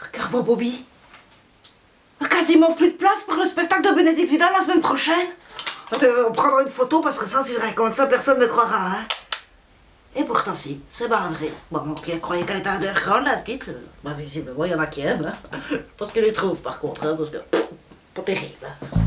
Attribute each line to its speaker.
Speaker 1: Regarde-moi, Bobby. Quasiment plus de place pour le spectacle de Bénédicte Vidal la semaine prochaine. On prendra une photo parce que ça, si je raconte ça, personne ne me croira. Hein. Et pourtant, si, c'est pas vrai. Bon, qui croyait qu'elle était underground, la petite euh, bah, Visiblement, il y en a qui aiment. Hein. Je pense qu'elle les trouve, par contre, hein, parce que... Pas terrible. Hein.